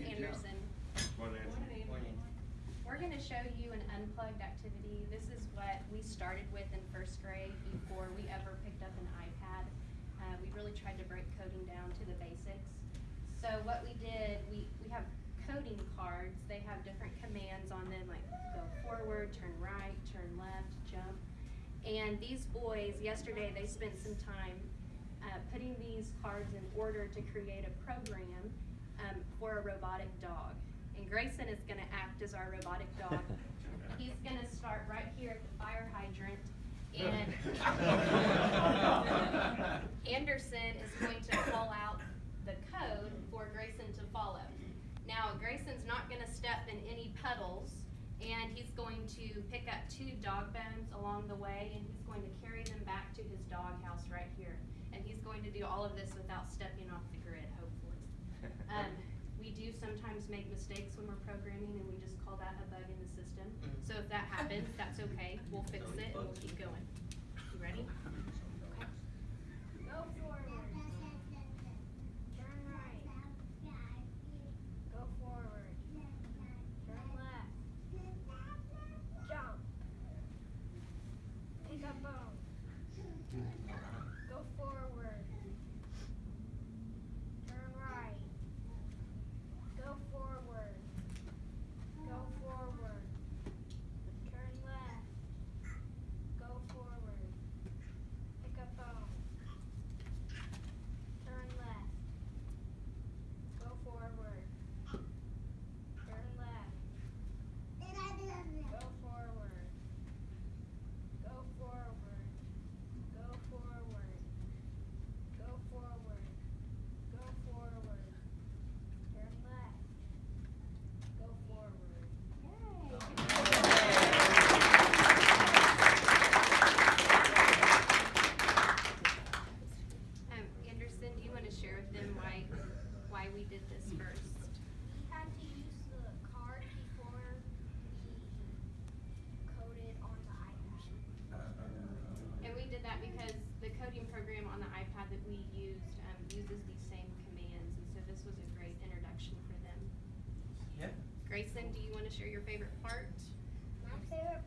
Anderson. Morning. Morning. Morning. We're going to show you an unplugged activity. This is what we started with in first grade before we ever picked up an iPad. Uh, we really tried to break coding down to the basics. So what we did, we, we have coding cards. They have different commands on them, like go forward, turn right, turn left, jump. And these boys, yesterday, they spent some time uh, putting these cards in order to create a program um, for a robotic dog. And Grayson is gonna act as our robotic dog. He's gonna start right here at the fire hydrant and Anderson is going to call out the code for Grayson to follow. Now, Grayson's not gonna step in any puddles, and he's going to pick up two dog bones along the way, and he's going to carry them back to his dog house right here. And he's going to do all of this without stepping off the grid, hopefully. Um, we do sometimes make mistakes when we're programming, and we just call that a bug in the system. So if that happens, that's okay, we'll fix it, and we'll keep going. You ready? Okay. Go forward. Turn right. Go forward. Turn left. Jump. Pick up bone. Go forward. Turn right. Go forward. Go forward. Turn left. Go forward. Pick up bone. Turn left. Go forward. Turn left. Go forward. Go forward. Go forward. Go forward. Go forward. Turn left. Go forward. Um, Anderson, do you wanna share with them why, why we did this first? We had to use the card before we coded on the iPad. And we did that because the coding program on the iPad that we used, um, uses these same commands, and so this was a great introduction for them. Yeah. Grayson, do you wanna share your favorite part? My favorite